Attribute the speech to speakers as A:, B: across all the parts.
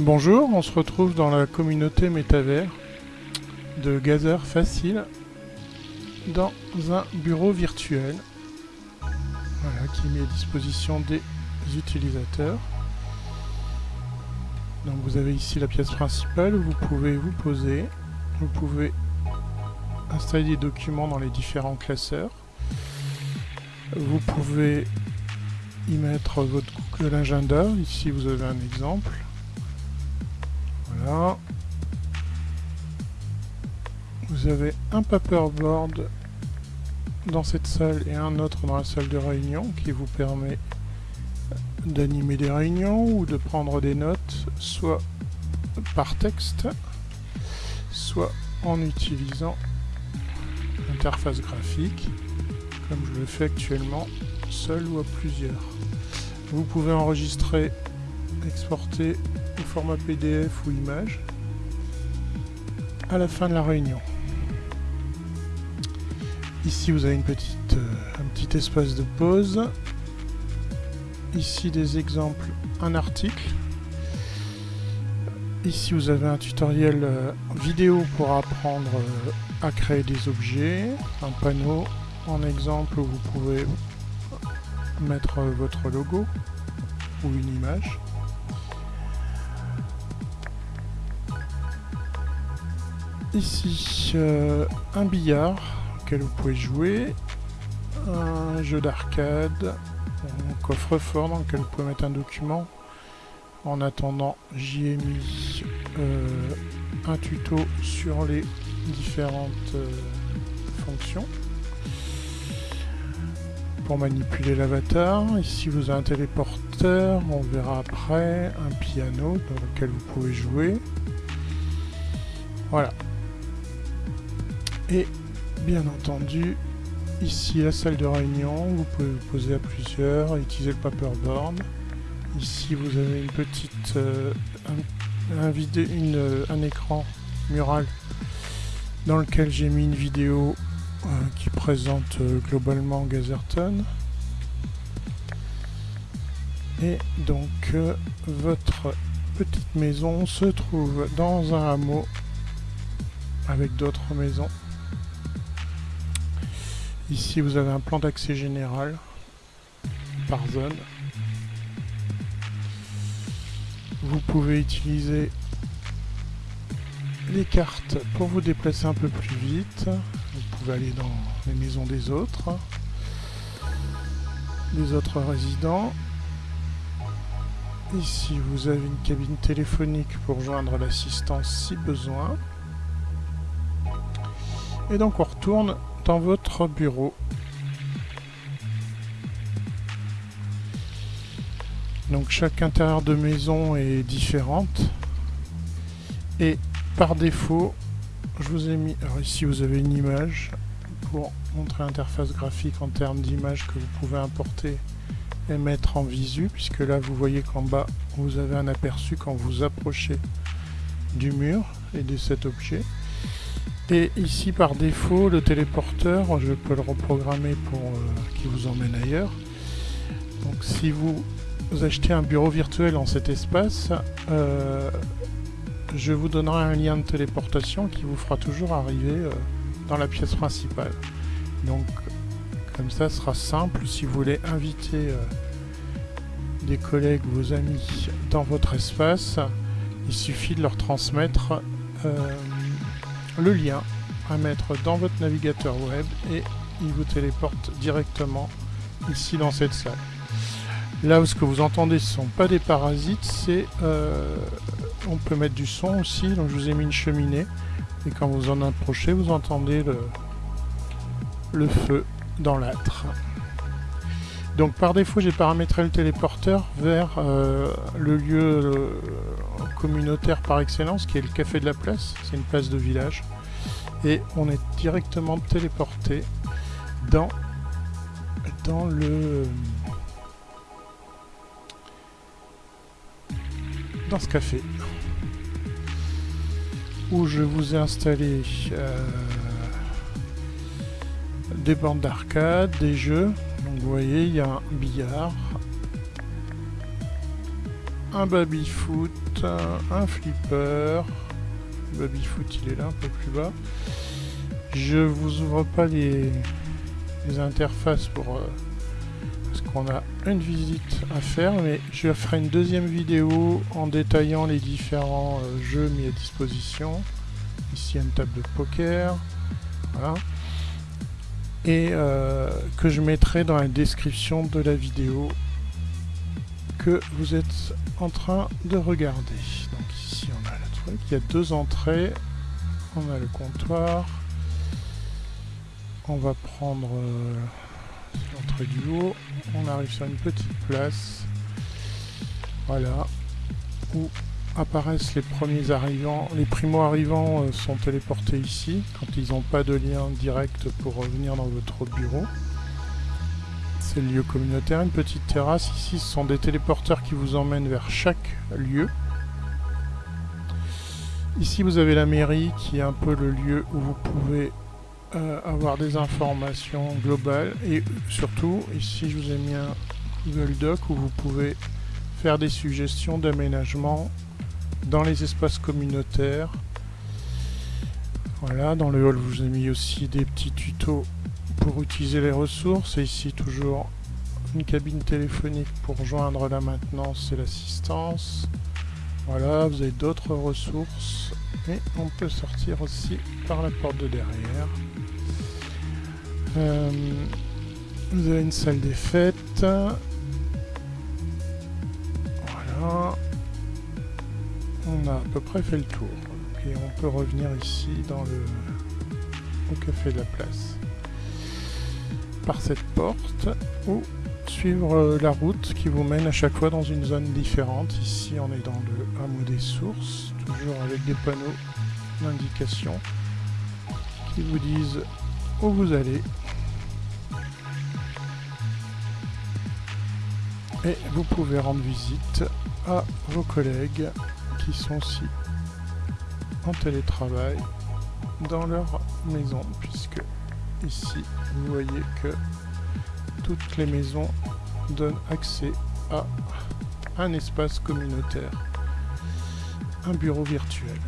A: Bonjour, on se retrouve dans la communauté métavers de Gazer Facile dans un bureau virtuel qui est mis à disposition des utilisateurs. Donc vous avez ici la pièce principale où vous pouvez vous poser, vous pouvez installer des documents dans les différents classeurs, vous pouvez y mettre votre Google Agenda, ici vous avez un exemple, Vous avez un paperboard dans cette salle et un autre dans la salle de réunion qui vous permet d'animer des réunions ou de prendre des notes soit par texte soit en utilisant l'interface graphique comme je le fais actuellement seul ou à plusieurs. Vous pouvez enregistrer, exporter format PDF ou image à la fin de la réunion. Ici vous avez une petite, euh, un petit espace de pause. Ici des exemples, un article. Ici vous avez un tutoriel euh, vidéo pour apprendre euh, à créer des objets, un panneau en exemple où vous pouvez mettre votre logo ou une image. Ici, euh, un billard auquel vous pouvez jouer, un jeu d'arcade, un coffre-fort dans lequel vous pouvez mettre un document. En attendant, j'y ai mis euh, un tuto sur les différentes euh, fonctions pour manipuler l'avatar. Ici vous avez un téléporteur, on verra après, un piano dans lequel vous pouvez jouer. Voilà. Et bien entendu, ici la salle de réunion, vous pouvez vous poser à plusieurs, utiliser le paperboard. Ici vous avez une petite euh, un, une, euh, un écran mural dans lequel j'ai mis une vidéo euh, qui présente globalement Gazerton. Et donc votre petite maison se trouve dans un hameau avec d'autres maisons. Ici, vous avez un plan d'accès général par zone. Vous pouvez utiliser les cartes pour vous déplacer un peu plus vite. Vous pouvez aller dans les maisons des autres, des autres résidents. Ici, vous avez une cabine téléphonique pour joindre l'assistance si besoin. Et donc, on retourne dans votre bureau. Donc chaque intérieur de maison est différente. Et par défaut, je vous ai mis... Alors ici vous avez une image pour montrer l'interface graphique en termes d'image que vous pouvez importer et mettre en visu, puisque là vous voyez qu'en bas vous avez un aperçu quand vous approchez du mur et de cet objet. Et ici par défaut le téléporteur, je peux le reprogrammer pour euh, qu'il vous emmène ailleurs. Donc si vous achetez un bureau virtuel en cet espace, euh, je vous donnerai un lien de téléportation qui vous fera toujours arriver euh, dans la pièce principale. Donc comme ça ce sera simple si vous voulez inviter des collègues, vos amis dans votre espace, il suffit de leur transmettre le lien à mettre dans votre navigateur web et il vous téléporte directement ici dans cette salle. Là où ce que vous entendez ce ne sont pas des parasites, c'est euh, on peut mettre du son aussi, donc je vous ai mis une cheminée et quand vous en approchez vous entendez le, le feu dans l'âtre. Donc par défaut j'ai paramétré le téléporteur vers euh, le lieu euh, communautaire par excellence qui est le café de la place, c'est une place de village. Et on est directement téléporté dans, dans le... dans ce café. Où je vous ai installé euh, des bandes d'arcade, des jeux, donc vous voyez, il y a un billard, un baby-foot, un flipper. Le baby-foot, il est là, un peu plus bas. Je vous ouvre pas les, interfaces pour... Euh, parce qu'on a une visite à faire, mais je ferai une deuxième vidéo en détaillant les différents euh, jeux mis à disposition. Ici, une table de poker. Voilà. Et euh, que je mettrai dans la description de la vidéo que vous êtes en train de regarder. Donc ici, on a le truc. Il y a deux entrées. On a le comptoir. On va prendre euh, l'entrée du haut. On arrive sur une petite place. Voilà. Où apparaissent les premiers arrivants. Les primo-arrivants euh, sont téléportés ici quand ils n'ont pas de lien direct pour revenir dans votre bureau. C'est le lieu communautaire, une petite terrasse. Ici, ce sont des téléporteurs qui vous emmènent vers chaque lieu. Ici, vous avez la mairie qui est un peu le lieu où vous pouvez euh, avoir des informations globales. Et surtout, ici, je vous ai mis un Google Doc où vous pouvez faire des suggestions d'aménagement dans les espaces communautaires. Voilà, dans le hall, vous ai mis aussi des petits tutos pour utiliser les ressources. Et ici, toujours une cabine téléphonique pour joindre la maintenance et l'assistance. Voilà, vous avez d'autres ressources. Et on peut sortir aussi par la porte de derrière. Euh, vous avez une salle des fêtes. Voilà on a à peu près fait le tour. Et on peut revenir ici dans le au café de la place. Par cette porte ou suivre euh, la route qui vous mène à chaque fois dans une zone différente. Ici on est dans le hameau des sources, toujours avec des panneaux d'indication qui vous disent où vous allez. Et vous pouvez rendre visite à vos collègues qui sont aussi en télétravail dans leur maison, puisque ici, vous voyez que toutes les maisons donnent accès à un espace communautaire, un bureau virtuel.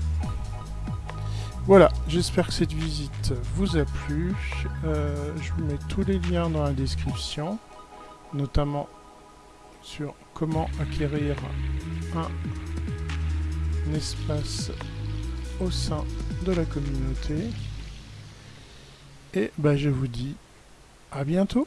A: Voilà, j'espère que cette visite vous a plu. Euh, je vous mets tous les liens dans la description, notamment sur comment acquérir espace au sein de la communauté. Et bah, je vous dis à bientôt